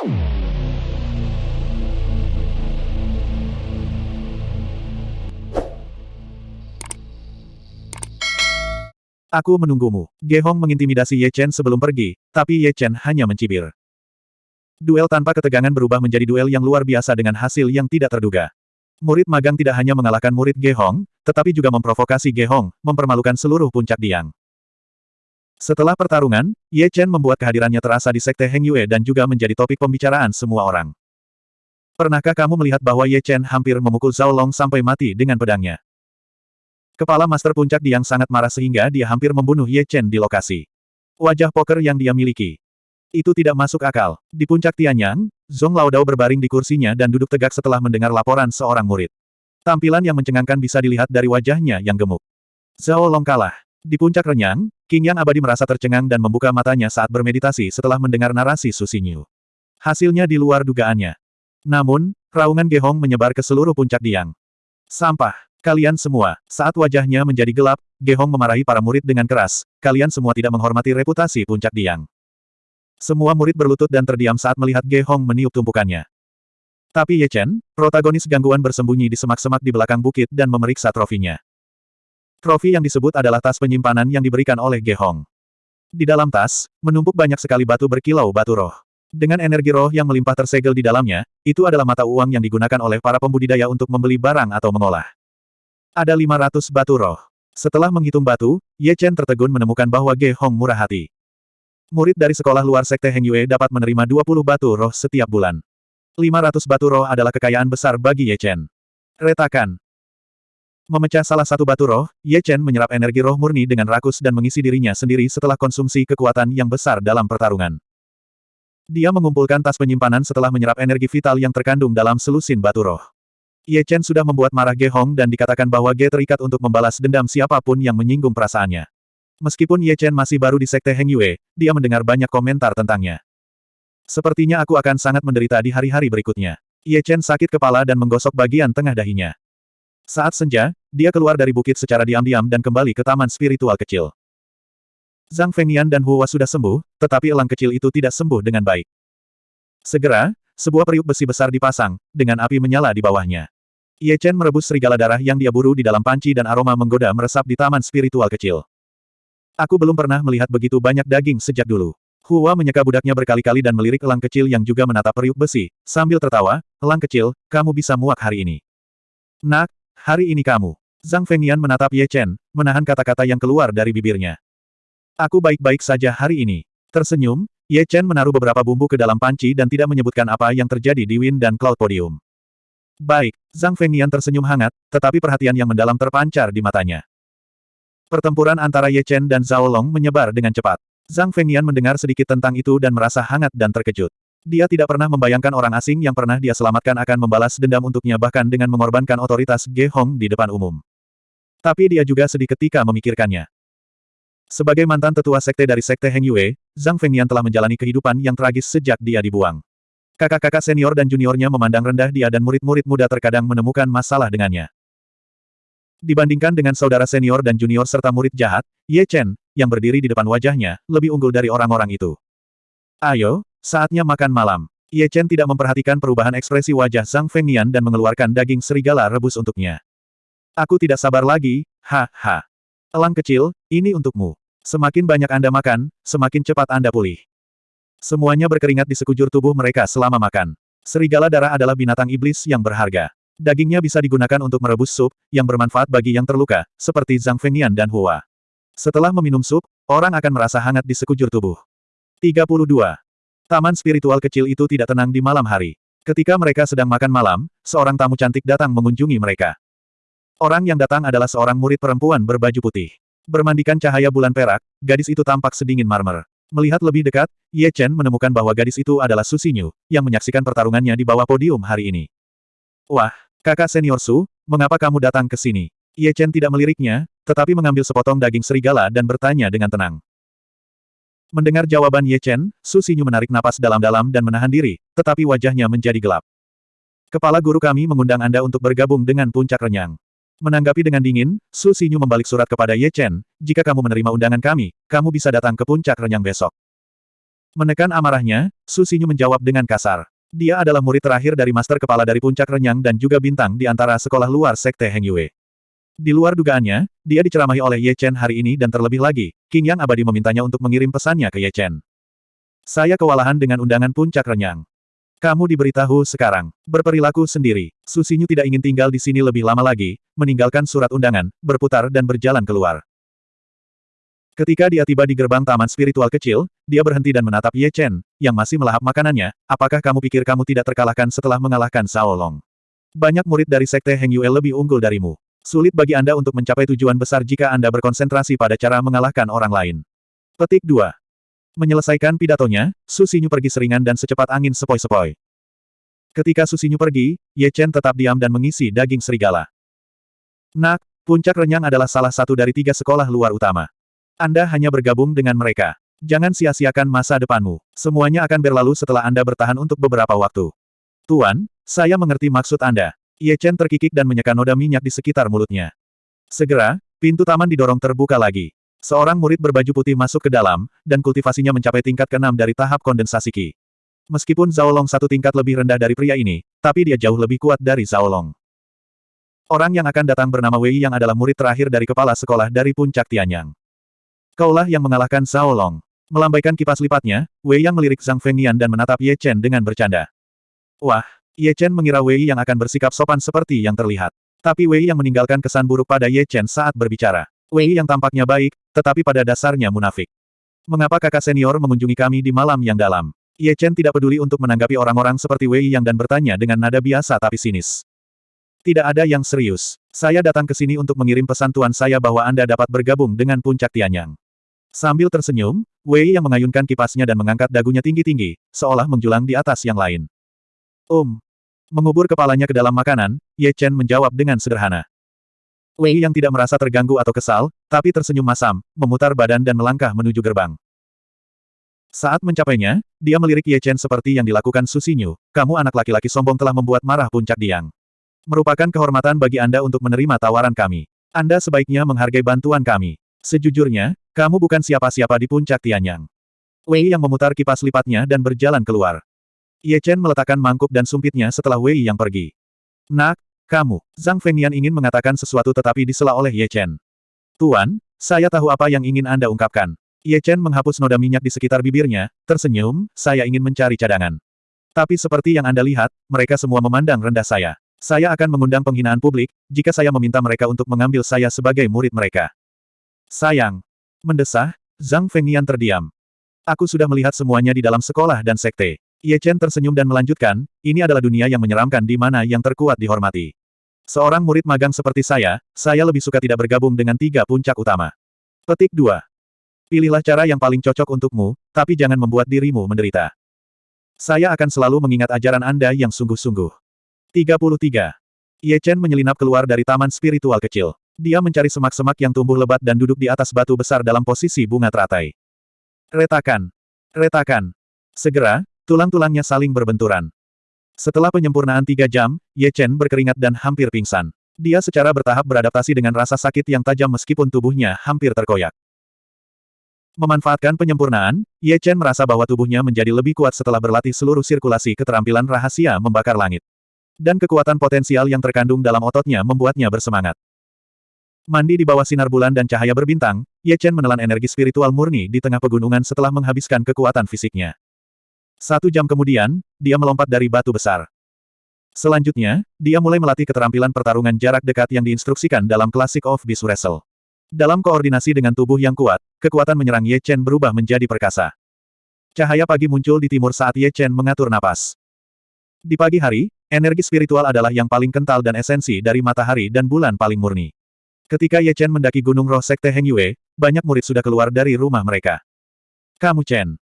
Aku menunggumu. Ge Hong mengintimidasi Ye Chen sebelum pergi, tapi Ye Chen hanya mencibir. Duel tanpa ketegangan berubah menjadi duel yang luar biasa dengan hasil yang tidak terduga. Murid magang tidak hanya mengalahkan murid Ge Hong, tetapi juga memprovokasi Ge Hong, mempermalukan seluruh puncak Diang. Setelah pertarungan, Ye Chen membuat kehadirannya terasa di Sekte Heng Yue dan juga menjadi topik pembicaraan semua orang. Pernahkah kamu melihat bahwa Ye Chen hampir memukul Zhao Long sampai mati dengan pedangnya? Kepala Master Puncak Diang sangat marah sehingga dia hampir membunuh Ye Chen di lokasi. Wajah poker yang dia miliki. Itu tidak masuk akal. Di puncak Tianyang, Zhong Laodao berbaring di kursinya dan duduk tegak setelah mendengar laporan seorang murid. Tampilan yang mencengangkan bisa dilihat dari wajahnya yang gemuk. Zhao Long kalah. Di puncak renyang, King Yang abadi merasa tercengang dan membuka matanya saat bermeditasi setelah mendengar narasi Susinyu. Hasilnya di luar dugaannya. Namun, raungan Gehong menyebar ke seluruh puncak Diang. Sampah. Kalian semua, saat wajahnya menjadi gelap, Gehong memarahi para murid dengan keras, kalian semua tidak menghormati reputasi puncak Diang. Semua murid berlutut dan terdiam saat melihat Gehong meniup tumpukannya. Tapi Ye Chen, protagonis gangguan bersembunyi di semak-semak di belakang bukit dan memeriksa trofinya. Trofi yang disebut adalah tas penyimpanan yang diberikan oleh Gehong. Di dalam tas, menumpuk banyak sekali batu berkilau batu roh. Dengan energi roh yang melimpah tersegel di dalamnya, itu adalah mata uang yang digunakan oleh para pembudidaya untuk membeli barang atau mengolah. Ada 500 batu roh. Setelah menghitung batu, Ye Chen tertegun menemukan bahwa Ge Hong murah hati. Murid dari sekolah luar Sekte Heng Yue dapat menerima 20 batu roh setiap bulan. 500 batu roh adalah kekayaan besar bagi Ye Chen. Retakan. Memecah salah satu batu roh, Ye Chen menyerap energi roh murni dengan rakus dan mengisi dirinya sendiri setelah konsumsi kekuatan yang besar dalam pertarungan. Dia mengumpulkan tas penyimpanan setelah menyerap energi vital yang terkandung dalam selusin batu roh. Ye Chen sudah membuat marah Ge Hong dan dikatakan bahwa Ge terikat untuk membalas dendam siapa pun yang menyinggung perasaannya. Meskipun Ye Chen masih baru di Sekte Heng Yue, dia mendengar banyak komentar tentangnya. Sepertinya aku akan sangat menderita di hari-hari berikutnya. Ye Chen sakit kepala dan menggosok bagian tengah dahinya. Saat senja, dia keluar dari bukit secara diam-diam dan kembali ke taman spiritual kecil. Zhang Fengnian dan Hua sudah sembuh, tetapi elang kecil itu tidak sembuh dengan baik. Segera, sebuah periuk besi besar dipasang, dengan api menyala di bawahnya. Ye Chen merebus serigala darah yang dia buru di dalam panci dan aroma menggoda meresap di taman spiritual kecil. Aku belum pernah melihat begitu banyak daging sejak dulu. Hua menyeka budaknya berkali-kali dan melirik elang kecil yang juga menatap periuk besi, sambil tertawa, elang kecil, kamu bisa muak hari ini. Nak, hari ini kamu. Zhang Fengnian menatap Ye Chen, menahan kata-kata yang keluar dari bibirnya. Aku baik-baik saja hari ini. Tersenyum, Ye Chen menaruh beberapa bumbu ke dalam panci dan tidak menyebutkan apa yang terjadi di Wind dan Cloud Podium. Baik, Zhang Fengnian tersenyum hangat, tetapi perhatian yang mendalam terpancar di matanya. Pertempuran antara Ye Chen dan Zhao Long menyebar dengan cepat. Zhang Fengnian mendengar sedikit tentang itu dan merasa hangat dan terkejut. Dia tidak pernah membayangkan orang asing yang pernah dia selamatkan akan membalas dendam untuknya bahkan dengan mengorbankan otoritas Ge Hong di depan umum. Tapi dia juga sedih ketika memikirkannya. Sebagai mantan tetua sekte dari sekte Heng Yue, Zhang Fengnian telah menjalani kehidupan yang tragis sejak dia dibuang. Kakak-kakak senior dan juniornya memandang rendah dia dan murid-murid muda terkadang menemukan masalah dengannya. Dibandingkan dengan saudara senior dan junior serta murid jahat, Ye Chen, yang berdiri di depan wajahnya, lebih unggul dari orang-orang itu. Ayo, saatnya makan malam. Ye Chen tidak memperhatikan perubahan ekspresi wajah Zhang Fengnian dan mengeluarkan daging serigala rebus untuknya. Aku tidak sabar lagi, ha ha. Elang kecil, ini untukmu. Semakin banyak Anda makan, semakin cepat Anda pulih. Semuanya berkeringat di sekujur tubuh mereka selama makan. Serigala darah adalah binatang iblis yang berharga. Dagingnya bisa digunakan untuk merebus sup, yang bermanfaat bagi yang terluka, seperti Zhang Fengnian dan Hua. Setelah meminum sup, orang akan merasa hangat di sekujur tubuh. 32. Taman spiritual kecil itu tidak tenang di malam hari. Ketika mereka sedang makan malam, seorang tamu cantik datang mengunjungi mereka. Orang yang datang adalah seorang murid perempuan berbaju putih. Bermandikan cahaya bulan perak, gadis itu tampak sedingin marmer. Melihat lebih dekat, Ye Chen menemukan bahwa gadis itu adalah Susinyu, yang menyaksikan pertarungannya di bawah podium hari ini. Wah, kakak senior Su, mengapa kamu datang ke sini? Ye Chen tidak meliriknya, tetapi mengambil sepotong daging serigala dan bertanya dengan tenang. Mendengar jawaban Ye Chen, Su Xinyu menarik napas dalam-dalam dan menahan diri, tetapi wajahnya menjadi gelap. Kepala guru kami mengundang Anda untuk bergabung dengan puncak renyang. Menanggapi dengan dingin, Su Xinyu membalik surat kepada Ye Chen, jika kamu menerima undangan kami, kamu bisa datang ke puncak renyang besok. Menekan amarahnya, Su Xinyu menjawab dengan kasar. Dia adalah murid terakhir dari Master Kepala dari Puncak Renyang dan juga bintang di antara sekolah luar Sekte Heng Yue. Di luar dugaannya, dia diceramahi oleh Ye Chen hari ini dan terlebih lagi, King Yang Abadi memintanya untuk mengirim pesannya ke Ye Chen. Saya kewalahan dengan undangan Puncak Renyang. Kamu diberitahu sekarang. Berperilaku sendiri. Susinyu tidak ingin tinggal di sini lebih lama lagi, meninggalkan surat undangan, berputar dan berjalan keluar. Ketika dia tiba di gerbang taman spiritual kecil, dia berhenti dan menatap Ye Chen, yang masih melahap makanannya, apakah kamu pikir kamu tidak terkalahkan setelah mengalahkan Sao Long? Banyak murid dari Sekte Heng Yue lebih unggul darimu. Sulit bagi Anda untuk mencapai tujuan besar jika Anda berkonsentrasi pada cara mengalahkan orang lain. Petik 2. Menyelesaikan pidatonya, Susinyu pergi seringan dan secepat angin sepoi-sepoi. Ketika Susinyu pergi, Ye Chen tetap diam dan mengisi daging serigala. Nak, puncak renyang adalah salah satu dari tiga sekolah luar utama. Anda hanya bergabung dengan mereka. Jangan sia-siakan masa depanmu. Semuanya akan berlalu setelah Anda bertahan untuk beberapa waktu. Tuan, saya mengerti maksud Anda. Ye Chen terkikik dan menyeka noda minyak di sekitar mulutnya. Segera, pintu taman didorong terbuka lagi. Seorang murid berbaju putih masuk ke dalam, dan kultivasinya mencapai tingkat keenam dari tahap kondensasi Qi. Meskipun Zhao Long satu tingkat lebih rendah dari pria ini, tapi dia jauh lebih kuat dari Zhao Long. Orang yang akan datang bernama Wei yang adalah murid terakhir dari kepala sekolah dari puncak Tianyang. Kaulah yang mengalahkan Zhao Long. Melambaikan kipas lipatnya, Wei yang melirik Zhang Fengnian dan menatap Ye Chen dengan bercanda. Wah, Ye Chen mengira Wei yang akan bersikap sopan seperti yang terlihat. Tapi Wei yang meninggalkan kesan buruk pada Ye Chen saat berbicara. Wei yang tampaknya baik, tetapi pada dasarnya munafik. Mengapa kakak senior mengunjungi kami di malam yang dalam? Ye Chen tidak peduli untuk menanggapi orang-orang seperti Wei Yang dan bertanya dengan nada biasa tapi sinis. Tidak ada yang serius. Saya datang ke sini untuk mengirim pesan tuan saya bahwa Anda dapat bergabung dengan puncak Tianyang. Sambil tersenyum, Wei yang mengayunkan kipasnya dan mengangkat dagunya tinggi-tinggi, seolah menjulang di atas yang lain. Um. Mengubur kepalanya ke dalam makanan, Ye Chen menjawab dengan sederhana. Wei yang tidak merasa terganggu atau kesal, tapi tersenyum masam, memutar badan dan melangkah menuju gerbang. Saat mencapainya, dia melirik Ye Chen seperti yang dilakukan Susinyu, kamu anak laki-laki sombong telah membuat marah puncak Diang. Merupakan kehormatan bagi Anda untuk menerima tawaran kami. Anda sebaiknya menghargai bantuan kami. Sejujurnya, kamu bukan siapa-siapa di puncak Tianyang. Wei yang memutar kipas lipatnya dan berjalan keluar. Ye Chen meletakkan mangkuk dan sumpitnya setelah Wei yang pergi. Nak, kamu, Zhang Fengnian ingin mengatakan sesuatu tetapi disela oleh Ye Chen. Tuan, saya tahu apa yang ingin Anda ungkapkan. Ye Chen menghapus noda minyak di sekitar bibirnya, tersenyum, saya ingin mencari cadangan. Tapi seperti yang Anda lihat, mereka semua memandang rendah saya. Saya akan mengundang penghinaan publik, jika saya meminta mereka untuk mengambil saya sebagai murid mereka. Sayang. Mendesah, Zhang Fengnian terdiam. Aku sudah melihat semuanya di dalam sekolah dan sekte. Ye Chen tersenyum dan melanjutkan, ini adalah dunia yang menyeramkan di mana yang terkuat dihormati. Seorang murid magang seperti saya, saya lebih suka tidak bergabung dengan tiga puncak utama. Petik 2. Pilihlah cara yang paling cocok untukmu, tapi jangan membuat dirimu menderita. Saya akan selalu mengingat ajaran Anda yang sungguh-sungguh. 33. Ye Chen menyelinap keluar dari taman spiritual kecil. Dia mencari semak-semak yang tumbuh lebat dan duduk di atas batu besar dalam posisi bunga teratai. Retakan. Retakan. Segera, tulang-tulangnya saling berbenturan. Setelah penyempurnaan tiga jam, Ye Chen berkeringat dan hampir pingsan. Dia secara bertahap beradaptasi dengan rasa sakit yang tajam meskipun tubuhnya hampir terkoyak. Memanfaatkan penyempurnaan, Ye Chen merasa bahwa tubuhnya menjadi lebih kuat setelah berlatih seluruh sirkulasi keterampilan rahasia membakar langit. Dan kekuatan potensial yang terkandung dalam ototnya membuatnya bersemangat. Mandi di bawah sinar bulan dan cahaya berbintang, Ye Chen menelan energi spiritual murni di tengah pegunungan setelah menghabiskan kekuatan fisiknya. Satu jam kemudian, dia melompat dari batu besar. Selanjutnya, dia mulai melatih keterampilan pertarungan jarak dekat yang diinstruksikan dalam Classic of Beast Wrestle. Dalam koordinasi dengan tubuh yang kuat, kekuatan menyerang Ye Chen berubah menjadi perkasa. Cahaya pagi muncul di timur saat Ye Chen mengatur napas. Di pagi hari, energi spiritual adalah yang paling kental dan esensi dari matahari dan bulan paling murni. Ketika Ye Chen mendaki Gunung Roh Sekte Heng Yue, banyak murid sudah keluar dari rumah mereka. Kamu Chen,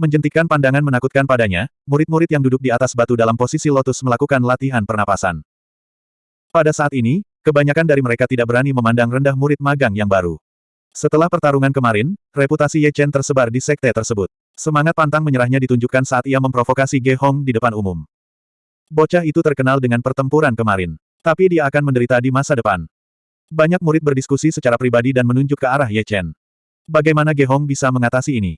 Menjentikkan pandangan menakutkan padanya, murid-murid yang duduk di atas batu dalam posisi lotus melakukan latihan pernapasan. Pada saat ini, kebanyakan dari mereka tidak berani memandang rendah murid magang yang baru. Setelah pertarungan kemarin, reputasi Ye Chen tersebar di sekte tersebut. Semangat pantang menyerahnya ditunjukkan saat ia memprovokasi Ge Hong di depan umum. Bocah itu terkenal dengan pertempuran kemarin. Tapi dia akan menderita di masa depan. Banyak murid berdiskusi secara pribadi dan menunjuk ke arah Ye Chen. Bagaimana Ge Hong bisa mengatasi ini?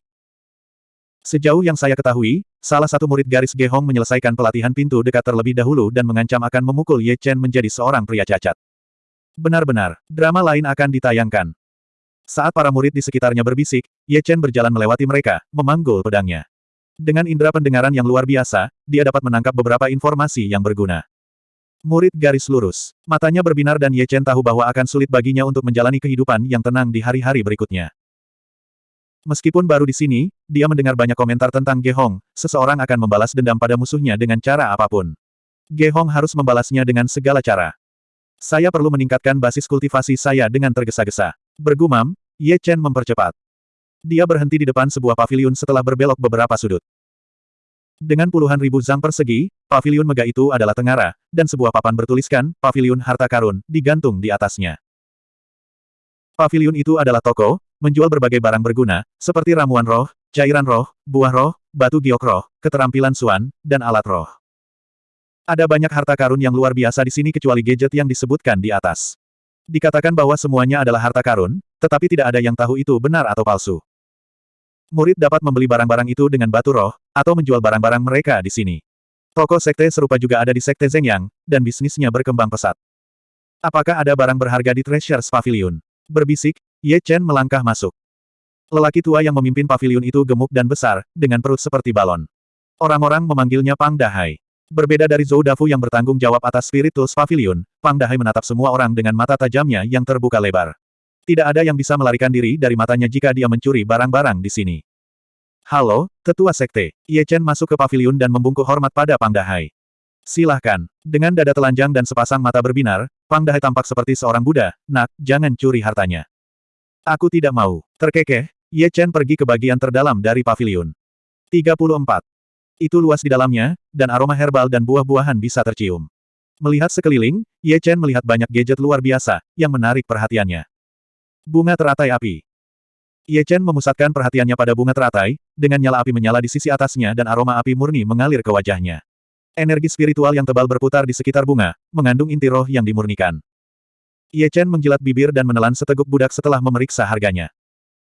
Sejauh yang saya ketahui, salah satu murid garis Gehong menyelesaikan pelatihan pintu dekat terlebih dahulu dan mengancam akan memukul Ye Chen menjadi seorang pria cacat. Benar-benar, drama lain akan ditayangkan. Saat para murid di sekitarnya berbisik, Ye Chen berjalan melewati mereka, memanggul pedangnya. Dengan indera pendengaran yang luar biasa, dia dapat menangkap beberapa informasi yang berguna. Murid garis lurus. Matanya berbinar dan Ye Chen tahu bahwa akan sulit baginya untuk menjalani kehidupan yang tenang di hari-hari berikutnya. Meskipun baru di sini, dia mendengar banyak komentar tentang Gehong, seseorang akan membalas dendam pada musuhnya dengan cara apa pun. Gehong harus membalasnya dengan segala cara. Saya perlu meningkatkan basis kultivasi saya dengan tergesa-gesa. Bergumam, Ye Chen mempercepat. Dia berhenti di depan sebuah paviliun setelah berbelok beberapa sudut. Dengan puluhan ribu zang persegi, paviliun megah itu adalah tengara, dan sebuah papan bertuliskan, Paviliun Harta Karun, digantung di atasnya. Paviliun itu adalah toko, menjual berbagai barang berguna, seperti ramuan roh, cairan roh, buah roh, batu giok roh, keterampilan suan, dan alat roh. Ada banyak harta karun yang luar biasa di sini kecuali gadget yang disebutkan di atas. Dikatakan bahwa semuanya adalah harta karun, tetapi tidak ada yang tahu itu benar atau palsu. Murid dapat membeli barang-barang itu dengan batu roh, atau menjual barang-barang mereka di sini. Toko sekte serupa juga ada di sekte Zhengyang, dan bisnisnya berkembang pesat. Apakah ada barang berharga di Treasures Pavilion? Berbisik, Ye Chen melangkah masuk. Lelaki tua yang memimpin pavilion itu gemuk dan besar, dengan perut seperti balon. Orang-orang memanggilnya Pang Dahai. Berbeda dari Zhou Dafu yang bertanggung jawab atas Spirit Tools Pavilion, Pang Dahai menatap semua orang dengan mata tajamnya yang terbuka lebar. Tidak ada yang bisa melarikan diri dari matanya jika dia mencuri barang-barang di sini. Halo, Tetua Sekte. Ye Chen masuk ke pavilion dan membungkuk hormat pada Pang Dahai. Silahkan. Dengan dada telanjang dan sepasang mata berbinar, Pang Dahai tampak seperti seorang Buddha, nak, jangan curi hartanya. Aku tidak mau. Terkekeh, Ye Chen pergi ke bagian terdalam dari pavilion. 34. Itu luas di dalamnya, dan aroma herbal dan buah-buahan bisa tercium. Melihat sekeliling, Ye Chen melihat banyak gadget luar biasa, yang menarik perhatiannya. Bunga teratai api. Ye Chen memusatkan perhatiannya pada bunga teratai, dengan nyala api menyala di sisi atasnya dan aroma api murni mengalir ke wajahnya. Energi spiritual yang tebal berputar di sekitar bunga, mengandung inti roh yang dimurnikan. Ye Chen menjilat bibir dan menelan seteguk budak setelah memeriksa harganya.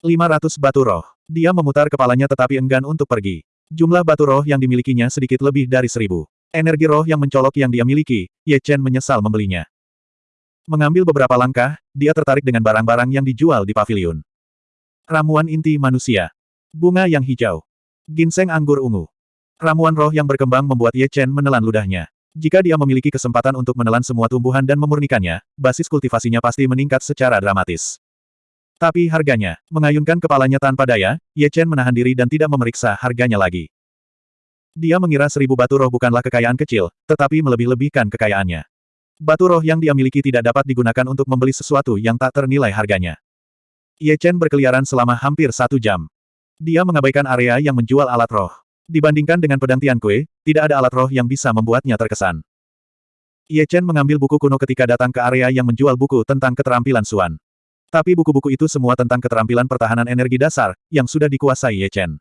500 batu roh. Dia memutar kepalanya tetapi enggan untuk pergi. Jumlah batu roh yang dimilikinya sedikit lebih dari seribu. Energi roh yang mencolok yang dia miliki, Ye Chen menyesal membelinya. Mengambil beberapa langkah, dia tertarik dengan barang-barang yang dijual di pavilion. Ramuan inti manusia. Bunga yang hijau. Ginseng anggur ungu. Ramuan roh yang berkembang membuat Ye Chen menelan ludahnya. Jika dia memiliki kesempatan untuk menelan semua tumbuhan dan memurnikannya, basis kultivasinya pasti meningkat secara dramatis. Tapi harganya, mengayunkan kepalanya tanpa daya, Ye Chen menahan diri dan tidak memeriksa harganya lagi. Dia mengira seribu batu roh bukanlah kekayaan kecil, tetapi melebih-lebihkan kekayaannya. Batu roh yang dia miliki tidak dapat digunakan untuk membeli sesuatu yang tak ternilai harganya. Ye Chen berkeliaran selama hampir satu jam. Dia mengabaikan area yang menjual alat roh. Dibandingkan dengan pedang Tian Kue, tidak ada alat roh yang bisa membuatnya terkesan. Ye Chen mengambil buku kuno ketika datang ke area yang menjual buku tentang keterampilan Suan. Tapi buku-buku itu semua tentang keterampilan pertahanan energi dasar, yang sudah dikuasai Ye Chen.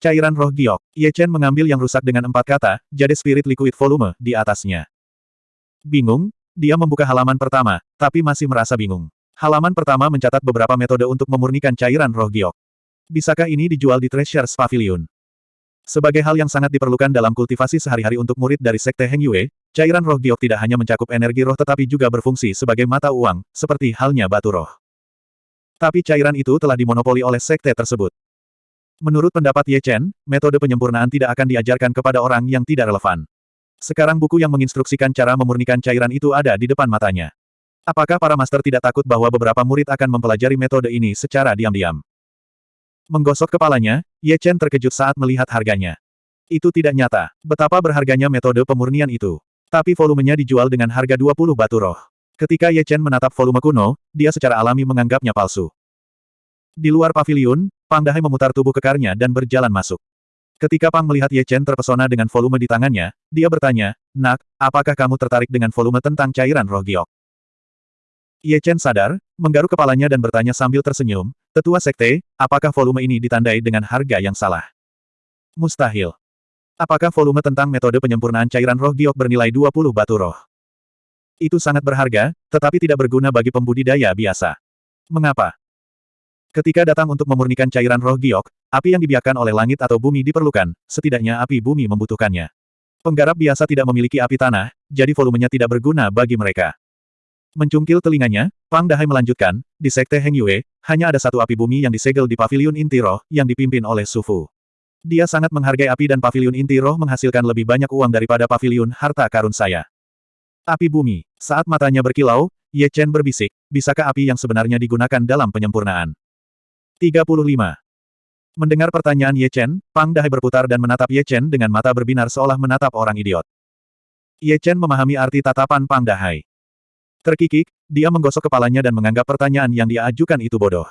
Cairan roh giok. Ye Chen mengambil yang rusak dengan empat kata, jadi spirit liquid volume, di atasnya. Bingung, dia membuka halaman pertama, tapi masih merasa bingung. Halaman pertama mencatat beberapa metode untuk memurnikan cairan roh giok. Bisakah ini dijual di Treasures Pavilion? Sebagai hal yang sangat diperlukan dalam kultivasi sehari-hari untuk murid dari Sekte Heng Yue, Cairan roh giok tidak hanya mencakup energi roh tetapi juga berfungsi sebagai mata uang, seperti halnya batu roh. Tapi cairan itu telah dimonopoli oleh sekte tersebut. Menurut pendapat Ye Chen, metode penyempurnaan tidak akan diajarkan kepada orang yang tidak relevan. Sekarang buku yang menginstruksikan cara memurnikan cairan itu ada di depan matanya. Apakah para master tidak takut bahwa beberapa murid akan mempelajari metode ini secara diam-diam? Menggosok kepalanya, Ye Chen terkejut saat melihat harganya. Itu tidak nyata. Betapa berharganya metode pemurnian itu. Tapi volumenya dijual dengan harga 20 batu roh. Ketika Ye Chen menatap volume kuno, dia secara alami menganggapnya palsu. Di luar pavilion, Pang Dahai memutar tubuh kekarnya dan berjalan masuk. Ketika Pang melihat Ye Chen terpesona dengan volume di tangannya, dia bertanya, Nak, apakah kamu tertarik dengan volume tentang cairan roh giok? Ye Chen sadar, menggaruk kepalanya dan bertanya sambil tersenyum, Tetua Sekte, apakah volume ini ditandai dengan harga yang salah? Mustahil. Apakah volume tentang metode penyempurnaan cairan roh giok bernilai 20 batu roh? Itu sangat berharga, tetapi tidak berguna bagi pembudidaya biasa. Mengapa? Ketika datang untuk memurnikan cairan roh giok, api yang dibiarkan oleh langit atau bumi diperlukan, setidaknya api bumi membutuhkannya. Penggarap biasa tidak memiliki api tanah, jadi volumenya tidak berguna bagi mereka. Mencungkil telinganya, Pang Dahai melanjutkan, di Sekte Heng Yue, hanya ada satu api bumi yang disegel di Paviliun Inti Roh, yang dipimpin oleh Sufu. Dia sangat menghargai api dan Paviliun Inti Roh menghasilkan lebih banyak uang daripada Paviliun Harta Karun saya. Api bumi. Saat matanya berkilau, Ye Chen berbisik, bisakah api yang sebenarnya digunakan dalam penyempurnaan? 35. Mendengar pertanyaan Ye Chen, Pang Dahai berputar dan menatap Ye Chen dengan mata berbinar seolah menatap orang idiot. Ye Chen memahami arti tatapan Pang Dahai. Terkikik, dia menggosok kepalanya dan menganggap pertanyaan yang dia ajukan itu bodoh.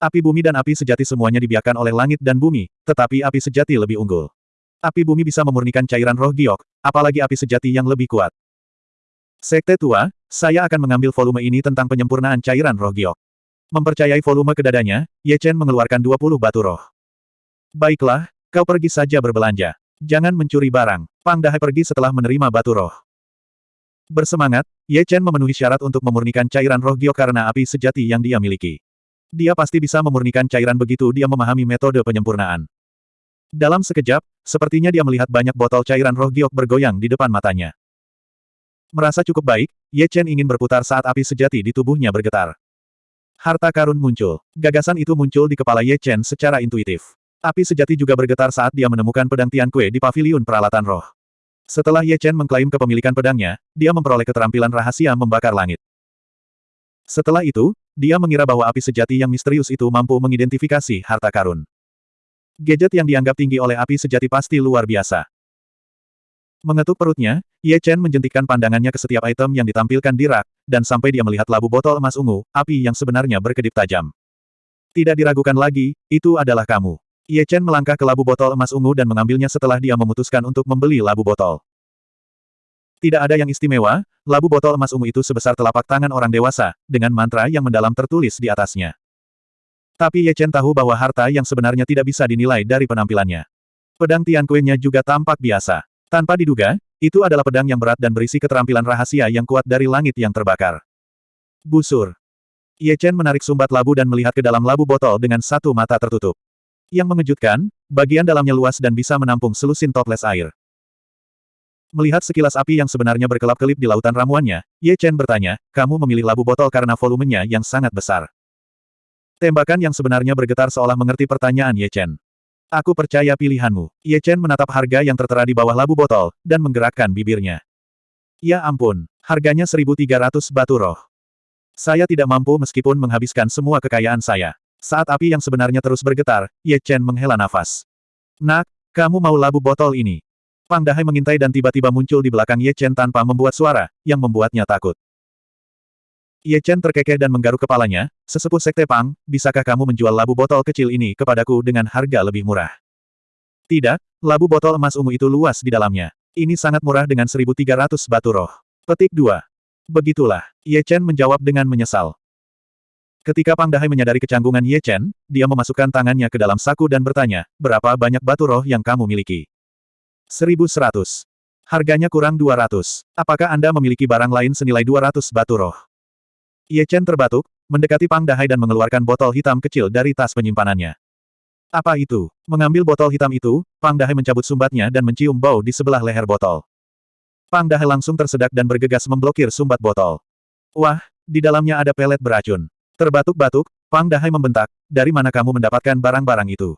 Api bumi dan api sejati semuanya dibiarkan oleh langit dan bumi, tetapi api sejati lebih unggul. Api bumi bisa memurnikan cairan roh giok, apalagi api sejati yang lebih kuat. Sekte tua, saya akan mengambil volume ini tentang penyempurnaan cairan roh giok. Mempercayai volume ke dadanya, Ye Chen mengeluarkan 20 batu roh. Baiklah, kau pergi saja berbelanja. Jangan mencuri barang. Pang Dahai pergi setelah menerima batu roh. Bersemangat, Ye Chen memenuhi syarat untuk memurnikan cairan roh Gyo karena api sejati yang dia miliki. Dia pasti bisa memurnikan cairan begitu dia memahami metode penyempurnaan. Dalam sekejap, sepertinya dia melihat banyak botol cairan roh giok bergoyang di depan matanya. Merasa cukup baik, Ye Chen ingin berputar saat api sejati di tubuhnya bergetar. Harta karun muncul. Gagasan itu muncul di kepala Ye Chen secara intuitif. Api sejati juga bergetar saat dia menemukan pedang Tian Kue di paviliun peralatan roh. Setelah Ye Chen mengklaim kepemilikan pedangnya, dia memperoleh keterampilan rahasia membakar langit. Setelah itu, dia mengira bahwa api sejati yang misterius itu mampu mengidentifikasi harta karun. Gadget yang dianggap tinggi oleh api sejati pasti luar biasa. Mengetuk perutnya, Ye Chen menjentikkan pandangannya ke setiap item yang ditampilkan di rak, dan sampai dia melihat labu botol emas ungu, api yang sebenarnya berkedip tajam. Tidak diragukan lagi, itu adalah kamu. Ye Chen melangkah ke labu botol emas ungu dan mengambilnya setelah dia memutuskan untuk membeli labu botol. Tidak ada yang istimewa, labu botol emas ungu itu sebesar telapak tangan orang dewasa, dengan mantra yang mendalam tertulis di atasnya. Tapi Ye Chen tahu bahwa harta yang sebenarnya tidak bisa dinilai dari penampilannya. Pedang Tian Kue-nya juga tampak biasa. Tanpa diduga, itu adalah pedang yang berat dan berisi keterampilan rahasia yang kuat dari langit yang terbakar. Busur. Ye Chen menarik sumbat labu dan melihat ke dalam labu botol dengan satu mata tertutup. Yang mengejutkan, bagian dalamnya luas dan bisa menampung selusin toples air. Melihat sekilas api yang sebenarnya berkelap-kelip di lautan ramuannya, Ye Chen bertanya, kamu memilih labu botol karena volumenya yang sangat besar. Tembakan yang sebenarnya bergetar seolah mengerti pertanyaan Ye Chen. Aku percaya pilihanmu. Ye Chen menatap harga yang tertera di bawah labu botol, dan menggerakkan bibirnya. Ya ampun, harganya 1.300 batu roh. Saya tidak mampu meskipun menghabiskan semua kekayaan saya. Saat api yang sebenarnya terus bergetar, Ye Chen menghela nafas. Nak, kamu mau labu botol ini? Pang Dahai mengintai dan tiba-tiba muncul di belakang Ye Chen tanpa membuat suara, yang membuatnya takut. Ye Chen terkekeh dan menggaruk kepalanya, sesepuh Sekte Pang, bisakah kamu menjual labu botol kecil ini kepadaku dengan harga lebih murah? Tidak, labu botol emas ungu itu luas di dalamnya. Ini sangat murah dengan 1.300 batu roh. Petik 2. Begitulah, Ye Chen menjawab dengan menyesal. Ketika Pang Dahai menyadari kecanggungan Ye Chen, dia memasukkan tangannya ke dalam saku dan bertanya, berapa banyak batu roh yang kamu miliki? 1100. Harganya kurang 200. Apakah Anda memiliki barang lain senilai 200 batu roh? Ye Chen terbatuk, mendekati Pang Dahai dan mengeluarkan botol hitam kecil dari tas penyimpanannya. Apa itu? Mengambil botol hitam itu, Pang Dahai mencabut sumbatnya dan mencium bau di sebelah leher botol. Pang Dahai langsung tersedak dan bergegas memblokir sumbat botol. Wah, di dalamnya ada pelet beracun. Terbatuk-batuk, Pang Dahai membentak, dari mana kamu mendapatkan barang-barang itu?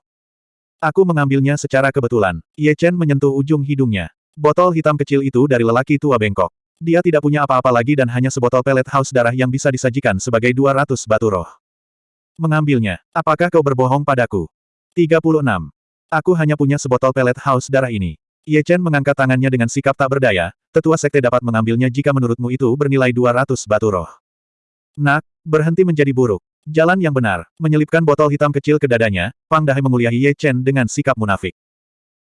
Aku mengambilnya secara kebetulan. Ye Chen menyentuh ujung hidungnya. Botol hitam kecil itu dari lelaki tua bengkok. Dia tidak punya apa-apa lagi dan hanya sebotol pelet haus darah yang bisa disajikan sebagai 200 batu roh. Mengambilnya. Apakah kau berbohong padaku? 36. Aku hanya punya sebotol pelet haus darah ini. Ye Chen mengangkat tangannya dengan sikap tak berdaya, tetua sekte dapat mengambilnya jika menurutmu itu bernilai 200 batu roh. Nak, berhenti menjadi buruk. Jalan yang benar, menyelipkan botol hitam kecil ke dadanya, Pang Dahai menguliahi Ye Chen dengan sikap munafik.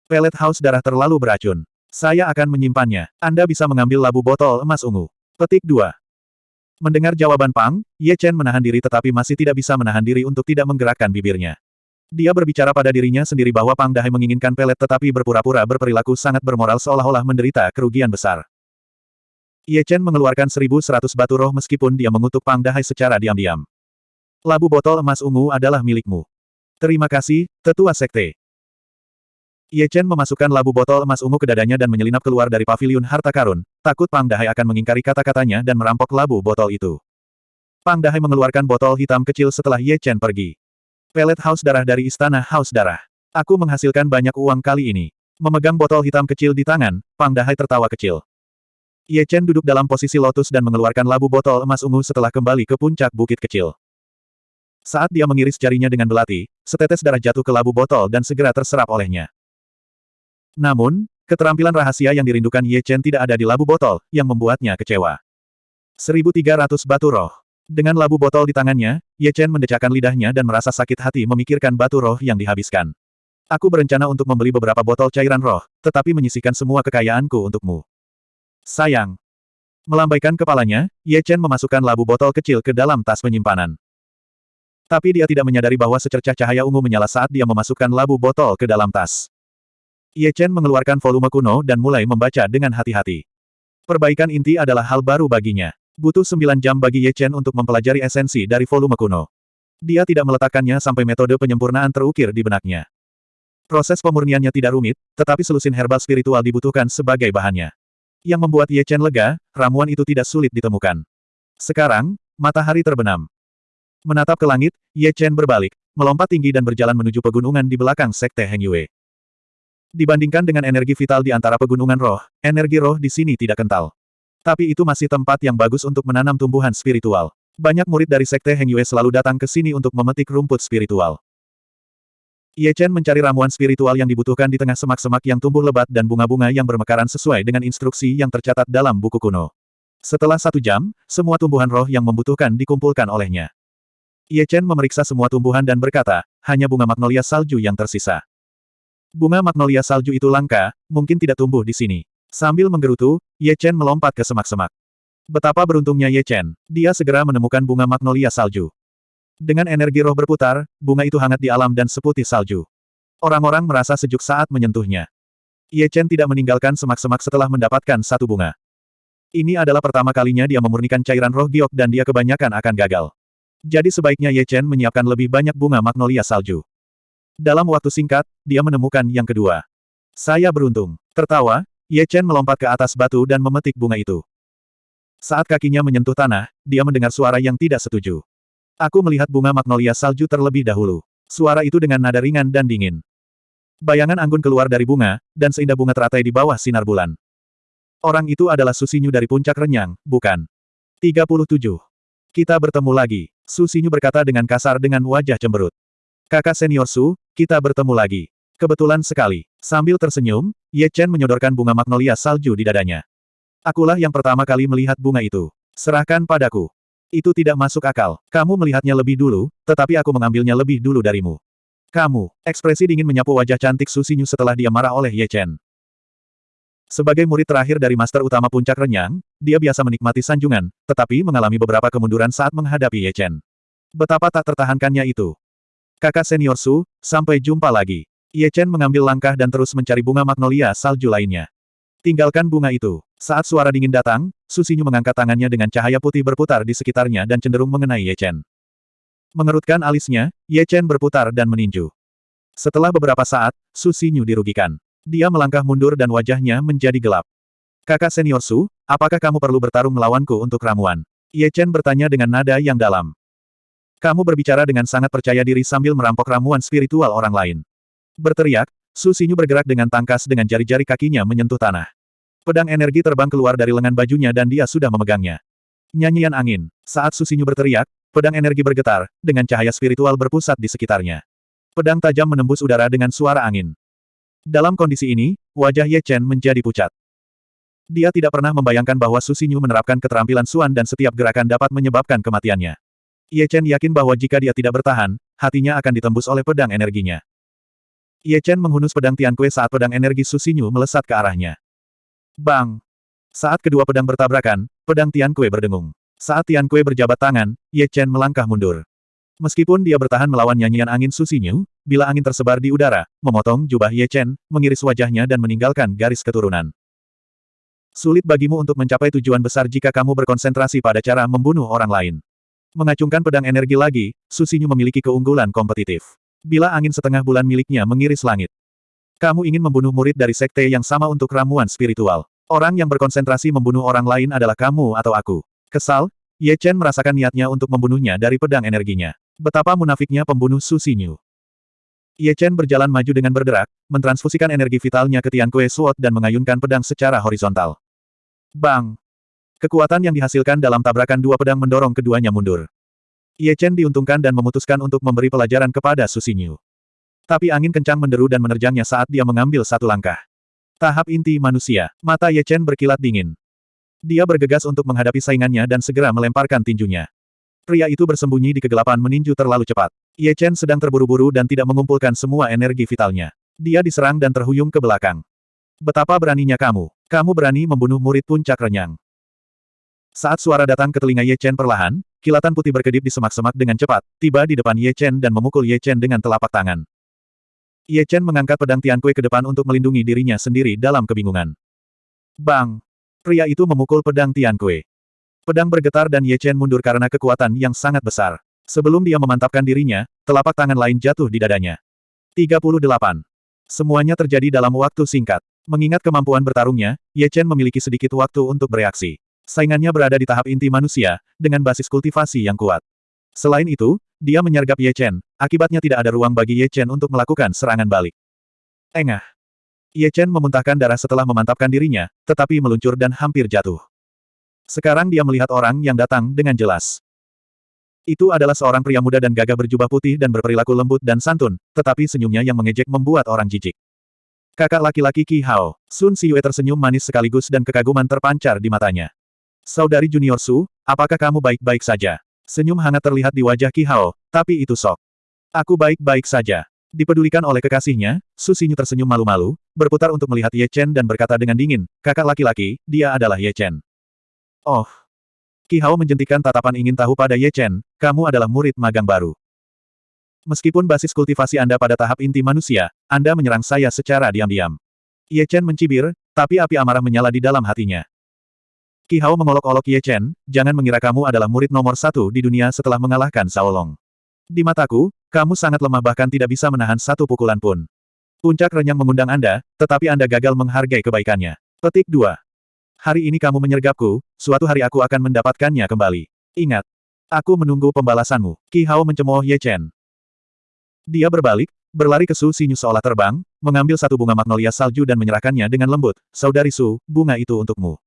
Pelet haus darah terlalu beracun. Saya akan menyimpannya. Anda bisa mengambil labu botol emas ungu. Petik 2. Mendengar jawaban Pang, Ye Chen menahan diri tetapi masih tidak bisa menahan diri untuk tidak menggerakkan bibirnya. Dia berbicara pada dirinya sendiri bahwa Pang Dahai menginginkan pelet tetapi berpura-pura berperilaku sangat bermoral seolah-olah menderita kerugian besar. Ye Chen mengeluarkan 1100 batu roh meskipun dia mengutuk Pang Dahai secara diam-diam. Labu botol emas ungu adalah milikmu. Terima kasih, tetua sekte. Ye Chen memasukkan labu botol emas ungu ke dadanya dan menyelinap keluar dari paviliun harta karun, takut Pang Dahai akan mengingkari kata-katanya dan merampok labu botol itu. Pang Dahai mengeluarkan botol hitam kecil setelah Ye Chen pergi. Pelet haus darah dari istana haus darah. Aku menghasilkan banyak uang kali ini. Memegang botol hitam kecil di tangan, Pang Dahai tertawa kecil. Ye Chen duduk dalam posisi lotus dan mengeluarkan labu botol emas ungu setelah kembali ke puncak bukit kecil. Saat dia mengiris jarinya dengan belati, setetes darah jatuh ke labu botol dan segera terserap olehnya. Namun, keterampilan rahasia yang dirindukan Ye Chen tidak ada di labu botol, yang membuatnya kecewa. 1300 batu roh. Dengan labu botol di tangannya, Ye Chen mendecakkan lidahnya dan merasa sakit hati memikirkan batu roh yang dihabiskan. Aku berencana untuk membeli beberapa botol cairan roh, tetapi menyisihkan semua kekayaanku untukmu. Sayang. Melambaikan kepalanya, Ye Chen memasukkan labu botol kecil ke dalam tas penyimpanan. Tapi dia tidak menyadari bahwa secercah cahaya ungu menyala saat dia memasukkan labu botol ke dalam tas. Ye Chen mengeluarkan volume kuno dan mulai membaca dengan hati-hati. Perbaikan inti adalah hal baru baginya. Butuh sembilan jam bagi Ye Chen untuk mempelajari esensi dari volume kuno. Dia tidak meletakkannya sampai metode penyempurnaan terukir di benaknya. Proses pemurniannya tidak rumit, tetapi selusin herbal spiritual dibutuhkan sebagai bahannya. Yang membuat Ye Chen lega, ramuan itu tidak sulit ditemukan. Sekarang, matahari terbenam. Menatap ke langit, Ye Chen berbalik, melompat tinggi dan berjalan menuju pegunungan di belakang Sekte Heng Yue. Dibandingkan dengan energi vital di antara pegunungan roh, energi roh di sini tidak kental. Tapi itu masih tempat yang bagus untuk menanam tumbuhan spiritual. Banyak murid dari Sekte Heng Yue selalu datang ke sini untuk memetik rumput spiritual. Ye Chen mencari ramuan spiritual yang dibutuhkan di tengah semak-semak yang tumbuh lebat dan bunga-bunga yang bermekaran sesuai dengan instruksi yang tercatat dalam buku kuno. Setelah satu jam, semua tumbuhan roh yang membutuhkan dikumpulkan olehnya. Ye Chen memeriksa semua tumbuhan dan berkata, hanya bunga magnolia salju yang tersisa. Bunga magnolia salju itu langka, mungkin tidak tumbuh di sini. Sambil menggerutu, Ye Chen melompat ke semak-semak. Betapa beruntungnya Ye Chen, dia segera menemukan bunga magnolia salju. Dengan energi roh berputar, bunga itu hangat di alam dan seputih salju. Orang-orang merasa sejuk saat menyentuhnya. Ye Chen tidak meninggalkan semak-semak setelah mendapatkan satu bunga. Ini adalah pertama kalinya dia memurnikan cairan roh giok dan dia kebanyakan akan gagal. Jadi sebaiknya Ye Chen menyiapkan lebih banyak bunga magnolia salju. Dalam waktu singkat, dia menemukan yang kedua. Saya beruntung. Tertawa, Ye Chen melompat ke atas batu dan memetik bunga itu. Saat kakinya menyentuh tanah, dia mendengar suara yang tidak setuju. Aku melihat bunga magnolia salju terlebih dahulu. Suara itu dengan nada ringan dan dingin. Bayangan anggun keluar dari bunga, dan seindah bunga teratai di bawah sinar bulan. Orang itu adalah Susinyu dari puncak renyang, bukan? 37. Kita bertemu lagi. Su Xinyu berkata dengan kasar dengan wajah cemberut. Kakak senior Su, kita bertemu lagi. Kebetulan sekali. Sambil tersenyum, Ye Chen menyodorkan bunga magnolia salju di dadanya. Akulah yang pertama kali melihat bunga itu. Serahkan padaku. Itu tidak masuk akal. Kamu melihatnya lebih dulu, tetapi aku mengambilnya lebih dulu darimu. Kamu, ekspresi dingin menyapu wajah cantik Su Xinyu setelah dia marah oleh Ye Chen. Sebagai murid terakhir dari Master Utama Puncak Renyang, dia biasa menikmati sanjungan, tetapi mengalami beberapa kemunduran saat menghadapi Ye Chen. Betapa tak tertahankannya itu. Kakak senior Su, sampai jumpa lagi. Ye Chen mengambil langkah dan terus mencari bunga magnolia salju lainnya. Tinggalkan bunga itu. Saat suara dingin datang, Su Xinyu mengangkat tangannya dengan cahaya putih berputar di sekitarnya dan cenderung mengenai Ye Chen. Mengerutkan alisnya, Ye Chen berputar dan meninju. Setelah beberapa saat, Su Xinyu dirugikan. Dia melangkah mundur dan wajahnya menjadi gelap. Kakak senior Su, apakah kamu perlu bertarung melawanku untuk ramuan? Ye Chen bertanya dengan nada yang dalam. Kamu berbicara dengan sangat percaya diri sambil merampok ramuan spiritual orang lain. Berteriak, Su Xinyu bergerak dengan tangkas dengan jari-jari kakinya menyentuh tanah. Pedang energi terbang keluar dari lengan bajunya dan dia sudah memegangnya. Nyanyian angin. Saat Su Xinyu berteriak, pedang energi bergetar, dengan cahaya spiritual berpusat di sekitarnya. Pedang tajam menembus udara dengan suara angin. Dalam kondisi ini, wajah Ye Chen menjadi pucat. Dia tidak pernah membayangkan bahwa Su Xinyu menerapkan keterampilan Suan dan setiap gerakan dapat menyebabkan kematiannya. Ye Chen yakin bahwa jika dia tidak bertahan, hatinya akan ditembus oleh pedang energinya. Ye Chen menghunus pedang Tian Kue saat pedang energi Su Xinyu melesat ke arahnya. Bang! Saat kedua pedang bertabrakan, pedang Tian Kue berdengung. Saat Tian Kue berjabat tangan, Ye Chen melangkah mundur. Meskipun dia bertahan melawan nyanyian angin Susinyu, bila angin tersebar di udara, memotong jubah Ye Chen, mengiris wajahnya dan meninggalkan garis keturunan. Sulit bagimu untuk mencapai tujuan besar jika kamu berkonsentrasi pada cara membunuh orang lain. Mengacungkan pedang energi lagi, Susinyu memiliki keunggulan kompetitif. Bila angin setengah bulan miliknya mengiris langit. Kamu ingin membunuh murid dari sekte yang sama untuk ramuan spiritual. Orang yang berkonsentrasi membunuh orang lain adalah kamu atau aku. Kesal, Ye Chen merasakan niatnya untuk membunuhnya dari pedang energinya. Betapa munafiknya pembunuh Susinyu. Ye Chen berjalan maju dengan berderak, mentransfusikan energi vitalnya ke Tian Kue Sword dan mengayunkan pedang secara horizontal. Bang! Kekuatan yang dihasilkan dalam tabrakan dua pedang mendorong keduanya mundur. Ye Chen diuntungkan dan memutuskan untuk memberi pelajaran kepada Susinyu. Tapi angin kencang menderu dan menerjangnya saat dia mengambil satu langkah. Tahap inti manusia, mata Ye Chen berkilat dingin. Dia bergegas untuk menghadapi saingannya dan segera melemparkan tinjunya. Pria itu bersembunyi di kegelapan meninju terlalu cepat. Ye Chen sedang terburu-buru dan tidak mengumpulkan semua energi vitalnya. Dia diserang dan terhuyung ke belakang. Betapa beraninya kamu. Kamu berani membunuh murid puncak renyang. Saat suara datang ke telinga Ye Chen perlahan, kilatan putih berkedip di semak-semak dengan cepat, tiba di depan Ye Chen dan memukul Ye Chen dengan telapak tangan. Ye Chen mengangkat pedang Tian Kue ke depan untuk melindungi dirinya sendiri dalam kebingungan. Bang! Pria itu memukul pedang Tian Kue. Pedang bergetar dan Ye Chen mundur karena kekuatan yang sangat besar. Sebelum dia memantapkan dirinya, telapak tangan lain jatuh di dadanya. 38. Semuanya terjadi dalam waktu singkat. Mengingat kemampuan bertarungnya, Ye Chen memiliki sedikit waktu untuk bereaksi. Saingannya berada di tahap inti manusia, dengan basis kultivasi yang kuat. Selain itu, dia menyergap Ye Chen, akibatnya tidak ada ruang bagi Ye Chen untuk melakukan serangan balik. Engah. Ye Chen memuntahkan darah setelah memantapkan dirinya, tetapi meluncur dan hampir jatuh. Sekarang dia melihat orang yang datang dengan jelas. Itu adalah seorang pria muda dan gagah berjubah putih dan berperilaku lembut dan santun, tetapi senyumnya yang mengejek membuat orang jijik. Kakak laki-laki Qi Hao, Sun Xiyue tersenyum manis sekaligus dan kekaguman terpancar di matanya. Saudari Junior Su, apakah kamu baik-baik saja? Senyum hangat terlihat di wajah Ki Hao, tapi itu sok. Aku baik-baik saja. Dipedulikan oleh kekasihnya, Su Xinyu tersenyum malu-malu, berputar untuk melihat Ye Chen dan berkata dengan dingin, kakak laki-laki, dia adalah Ye Chen. Oh. Ki Hao menjentikan tatapan ingin tahu pada Ye Chen, kamu adalah murid magang baru. Meskipun basis kultivasi Anda pada tahap inti manusia, Anda menyerang saya secara diam-diam. Ye Chen mencibir, tapi api amarah menyala di dalam hatinya. Ki Hao mengolok-olok Ye Chen, jangan mengira kamu adalah murid nomor satu di dunia setelah mengalahkan Long. Di mataku, kamu sangat lemah bahkan tidak bisa menahan satu pukulan pun. Puncak renyang mengundang Anda, tetapi Anda gagal menghargai kebaikannya. Petik 2. Hari ini kamu menyergapku, suatu hari aku akan mendapatkannya kembali. Ingat. Aku menunggu pembalasanmu. Ki Hao mencemooh Ye Chen. Dia berbalik, berlari ke Su Xinyu seolah terbang, mengambil satu bunga magnolia salju dan menyerahkannya dengan lembut. Saudari Su, bunga itu untukmu.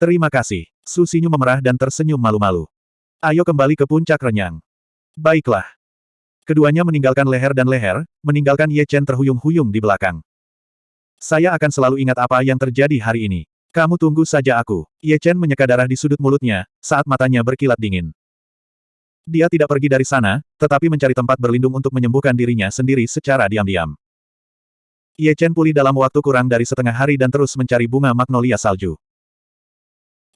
Terima kasih. Susinyu memerah dan tersenyum malu-malu. Ayo kembali ke puncak renyang. Baiklah. Keduanya meninggalkan leher dan leher, meninggalkan Ye Chen terhuyung-huyung di belakang. Saya akan selalu ingat apa yang terjadi hari ini. Kamu tunggu saja aku. Ye Chen menyeka darah di sudut mulutnya, saat matanya berkilat dingin. Dia tidak pergi dari sana, tetapi mencari tempat berlindung untuk menyembuhkan dirinya sendiri secara diam-diam. Ye Chen pulih dalam waktu kurang dari setengah hari dan terus mencari bunga magnolia salju.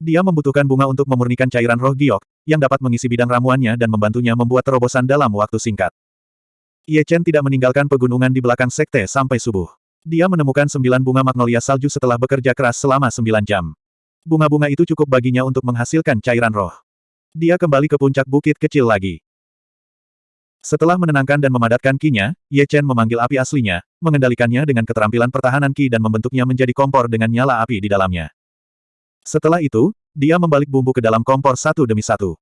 Dia membutuhkan bunga untuk memurnikan cairan roh giok, yang dapat mengisi bidang ramuannya dan membantunya membuat terobosan dalam waktu singkat. Ye Chen tidak meninggalkan pegunungan di belakang sekte sampai subuh. Dia menemukan sembilan bunga magnolia salju setelah bekerja keras selama sembilan jam. Bunga-bunga itu cukup baginya untuk menghasilkan cairan roh. Dia kembali ke puncak bukit kecil lagi. Setelah menenangkan dan memadatkan kinya, Ye Chen memanggil api aslinya, mengendalikannya dengan keterampilan pertahanan ki dan membentuknya menjadi kompor dengan nyala api di dalamnya. Setelah itu, dia membalik bumbu ke dalam kompor satu demi satu.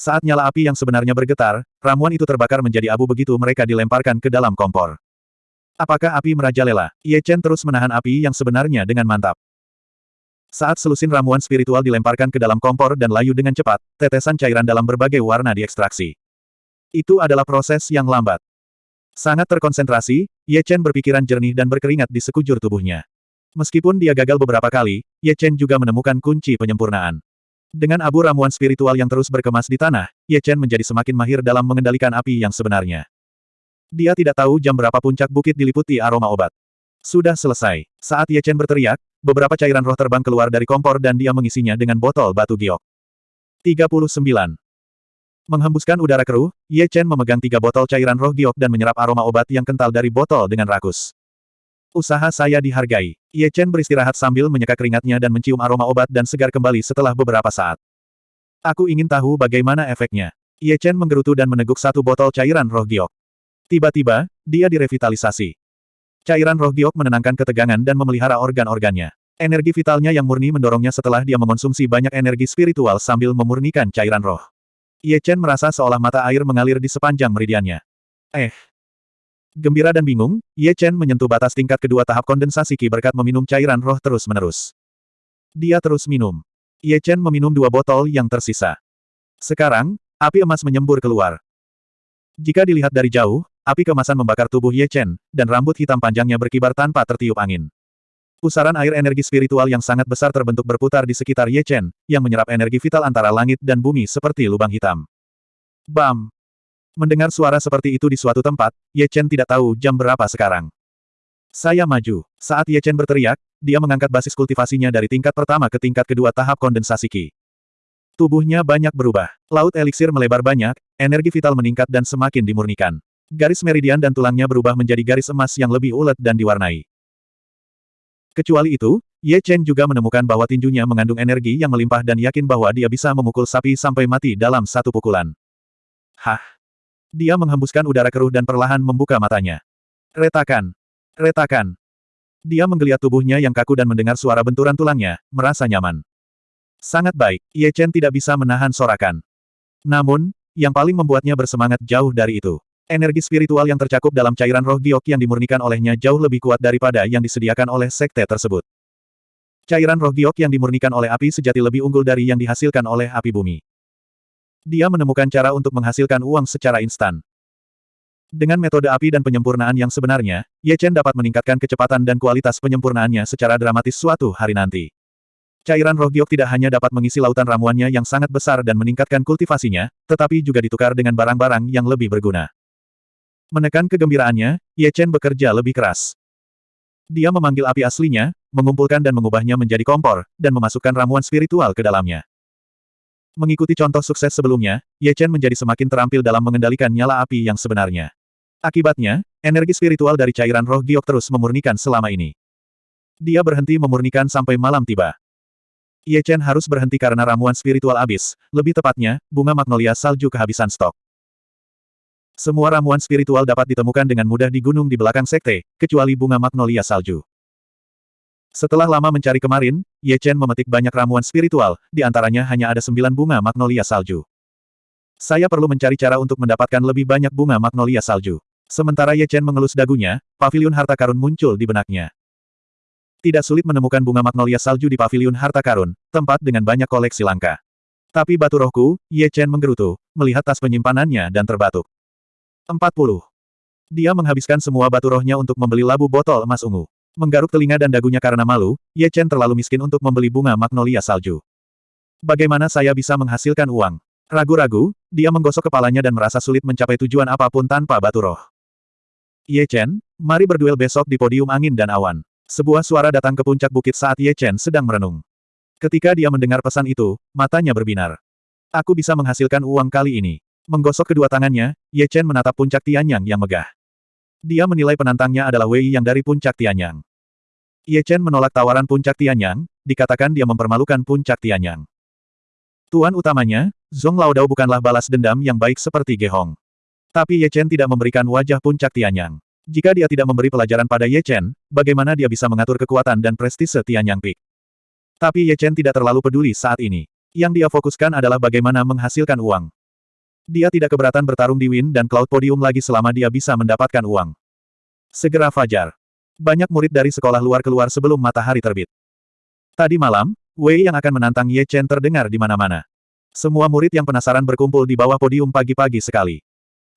Saat nyala api yang sebenarnya bergetar, ramuan itu terbakar menjadi abu begitu mereka dilemparkan ke dalam kompor. Apakah api merajalela? Ye Chen terus menahan api yang sebenarnya dengan mantap. Saat selusin ramuan spiritual dilemparkan ke dalam kompor dan layu dengan cepat, tetesan cairan dalam berbagai warna diekstraksi. Itu adalah proses yang lambat. Sangat terkonsentrasi, Ye Chen berpikiran jernih dan berkeringat di sekujur tubuhnya. Meskipun dia gagal beberapa kali, Ye Chen juga menemukan kunci penyempurnaan. Dengan abu ramuan spiritual yang terus berkemas di tanah, Ye Chen menjadi semakin mahir dalam mengendalikan api yang sebenarnya. Dia tidak tahu jam berapa puncak bukit diliputi aroma obat. Sudah selesai. Saat Ye Chen berteriak, beberapa cairan roh terbang keluar dari kompor dan dia mengisinya dengan botol batu giok. 39. Menghembuskan udara keruh, Ye Chen memegang tiga botol cairan roh giok dan menyerap aroma obat yang kental dari botol dengan rakus. Usaha saya dihargai. Ye Chen beristirahat sambil menyeka keringatnya dan mencium aroma obat dan segar kembali setelah beberapa saat. Aku ingin tahu bagaimana efeknya. Ye Chen menggerutu dan meneguk satu botol cairan roh giok. Tiba-tiba, dia direvitalisasi. Cairan roh giok menenangkan ketegangan dan memelihara organ-organnya. Energi vitalnya yang murni mendorongnya setelah dia mengonsumsi banyak energi spiritual sambil memurnikan cairan roh. Ye Chen merasa seolah mata air mengalir di sepanjang meridiannya. Eh. Gembira dan bingung, Ye Chen menyentuh batas tingkat kedua tahap kondensasi Qi berkat meminum cairan roh terus-menerus. Dia terus minum. Ye Chen meminum dua botol yang tersisa. Sekarang, api emas menyembur keluar. Jika dilihat dari jauh, api kemasan membakar tubuh Ye Chen, dan rambut hitam panjangnya berkibar tanpa tertiup angin. Pusaran air energi spiritual yang sangat besar terbentuk berputar di sekitar Ye Chen, yang menyerap energi vital antara langit dan bumi seperti lubang hitam. Bam! Mendengar suara seperti itu di suatu tempat, Ye Chen tidak tahu jam berapa sekarang. Saya maju. Saat Ye Chen berteriak, dia mengangkat basis kultivasinya dari tingkat pertama ke tingkat kedua tahap kondensasi Qi. Tubuhnya banyak berubah. Laut eliksir melebar banyak, energi vital meningkat dan semakin dimurnikan. Garis meridian dan tulangnya berubah menjadi garis emas yang lebih ulet dan diwarnai. Kecuali itu, Ye Chen juga menemukan bahwa tinjunya mengandung energi yang melimpah dan yakin bahwa dia bisa memukul sapi sampai mati dalam satu pukulan. Hah! Dia menghembuskan udara keruh dan perlahan membuka matanya. Retakan! Retakan! Dia menggeliat tubuhnya yang kaku dan mendengar suara benturan tulangnya, merasa nyaman. Sangat baik, Ye Chen tidak bisa menahan sorakan. Namun, yang paling membuatnya bersemangat jauh dari itu. Energi spiritual yang tercakup dalam cairan roh giok yang dimurnikan olehnya jauh lebih kuat daripada yang disediakan oleh sekte tersebut. Cairan roh giok yang dimurnikan oleh api sejati lebih unggul dari yang dihasilkan oleh api bumi. Dia menemukan cara untuk menghasilkan uang secara instan. Dengan metode api dan penyempurnaan yang sebenarnya, Ye Chen dapat meningkatkan kecepatan dan kualitas penyempurnaannya secara dramatis suatu hari nanti. Cairan roh giok tidak hanya dapat mengisi lautan ramuannya yang sangat besar dan meningkatkan kultivasinya, tetapi juga ditukar dengan barang-barang yang lebih berguna. Menekan kegembiraannya, Ye Chen bekerja lebih keras. Dia memanggil api aslinya, mengumpulkan dan mengubahnya menjadi kompor, dan memasukkan ramuan spiritual ke dalamnya. Mengikuti contoh sukses sebelumnya, Ye Chen menjadi semakin terampil dalam mengendalikan nyala api yang sebenarnya. Akibatnya, energi spiritual dari cairan roh giok terus memurnikan selama ini. Dia berhenti memurnikan sampai malam tiba. Ye Chen harus berhenti karena ramuan spiritual habis, lebih tepatnya, bunga magnolia salju kehabisan stok. Semua ramuan spiritual dapat ditemukan dengan mudah di gunung di belakang sekte, kecuali bunga magnolia salju. Setelah lama mencari kemarin, Ye Chen memetik banyak ramuan spiritual, di antaranya hanya ada sembilan bunga magnolia salju. Saya perlu mencari cara untuk mendapatkan lebih banyak bunga magnolia salju. Sementara Ye Chen mengelus dagunya, pavilion harta karun muncul di benaknya. Tidak sulit menemukan bunga magnolia salju di pavilion harta karun, tempat dengan banyak koleksi langka. Tapi batu rohku, Ye Chen menggerutu, melihat tas penyimpanannya dan terbatuk. 40. Dia menghabiskan semua batu rohnya untuk membeli labu botol emas ungu. Menggaruk telinga dan dagunya karena malu, Ye Chen terlalu miskin untuk membeli bunga magnolia salju. Bagaimana saya bisa menghasilkan uang? Ragu-ragu, dia menggosok kepalanya dan merasa sulit mencapai tujuan apa pun tanpa batu roh. Ye Chen, mari berduel besok di podium angin dan awan. Sebuah suara datang ke puncak bukit saat Ye Chen sedang merenung. Ketika dia mendengar pesan itu, matanya berbinar. Aku bisa menghasilkan uang kali ini. Menggosok kedua tangannya, Ye Chen menatap puncak Tianyang yang megah. Dia menilai penantangnya adalah Wei yang dari puncak Tianyang. Ye Chen menolak tawaran puncak Tianyang, dikatakan dia mempermalukan puncak Tianyang. Tuan utamanya, Zhong Laodao bukanlah balas dendam yang baik seperti Ge Hong. Tapi Ye Chen tidak memberikan wajah puncak Tianyang. Jika dia tidak memberi pelajaran pada Ye Chen, bagaimana dia bisa mengatur kekuatan dan prestise Tianyang Peak? Tapi Ye Chen tidak terlalu peduli saat ini. Yang dia fokuskan adalah bagaimana menghasilkan uang. Dia tidak keberatan bertarung di Win dan Cloud Podium lagi selama dia bisa mendapatkan uang. Segera fajar. Banyak murid dari sekolah luar keluar sebelum matahari terbit. Tadi malam, Wei yang akan menantang Ye Chen terdengar di mana-mana. Semua murid yang penasaran berkumpul di bawah podium pagi-pagi sekali.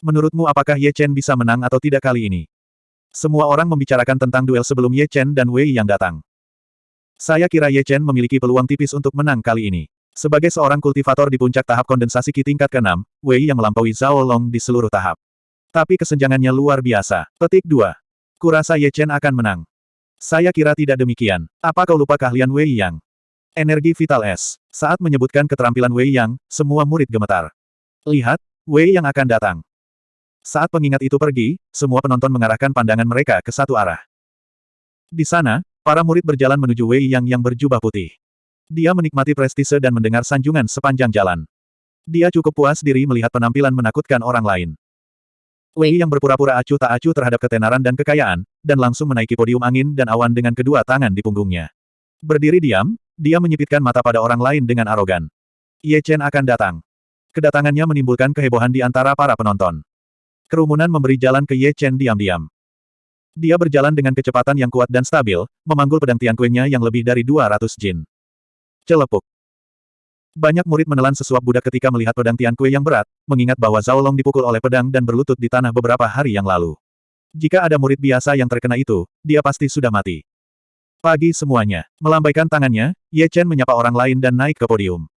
Menurutmu apakah Ye Chen bisa menang atau tidak kali ini? Semua orang membicarakan tentang duel sebelum Ye Chen dan Wei yang datang. Saya kira Ye Chen memiliki peluang tipis untuk menang kali ini. Sebagai seorang kultivator di puncak tahap kondensasi Qi tingkat ke-6, Wei yang melampaui Zhao Long di seluruh tahap. Tapi kesenjangannya luar biasa. Petik 2. Kurasa Ye Chen akan menang. Saya kira tidak demikian. Apa kau lupa keahlian Wei Yang? Energi Vital S. Saat menyebutkan keterampilan Wei Yang, semua murid gemetar. Lihat, Wei Yang akan datang. Saat pengingat itu pergi, semua penonton mengarahkan pandangan mereka ke satu arah. Di sana, para murid berjalan menuju Wei Yang yang berjubah putih. Dia menikmati prestise dan mendengar sanjungan sepanjang jalan. Dia cukup puas diri melihat penampilan menakutkan orang lain. Wei yang berpura-pura acuh tak acuh terhadap ketenaran dan kekayaan, dan langsung menaiki podium angin dan awan dengan kedua tangan di punggungnya. Berdiri diam, dia menyipitkan mata pada orang lain dengan arogan. Ye Chen akan datang. Kedatangannya menimbulkan kehebohan di antara para penonton. Kerumunan memberi jalan ke Ye Chen diam-diam. Dia berjalan dengan kecepatan yang kuat dan stabil, memanggul pedang Tian Kuenya yang lebih dari 200 jin. Celepuk. Banyak murid menelan sesuap budak ketika melihat pedang Tian Kue yang berat, mengingat bahwa Zhao Long dipukul oleh pedang dan berlutut di tanah beberapa hari yang lalu. Jika ada murid biasa yang terkena itu, dia pasti sudah mati. Pagi semuanya. Melambaikan tangannya, Ye Chen menyapa orang lain dan naik ke podium.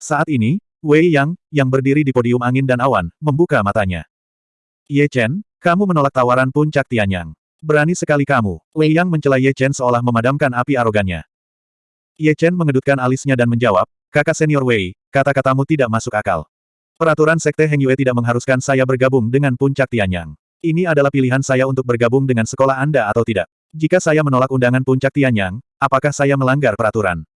Saat ini, Wei Yang, yang berdiri di podium angin dan awan, membuka matanya. Ye Chen, kamu menolak tawaran puncak Tianyang. Berani sekali kamu. Wei Yang mencela Ye Chen seolah memadamkan api arogannya. Ye Chen mengedutkan alisnya dan menjawab, kakak senior Wei, kata-katamu tidak masuk akal. Peraturan Sekte Heng Yue tidak mengharuskan saya bergabung dengan puncak Tianyang. Ini adalah pilihan saya untuk bergabung dengan sekolah Anda atau tidak. Jika saya menolak undangan puncak Tianyang, apakah saya melanggar peraturan?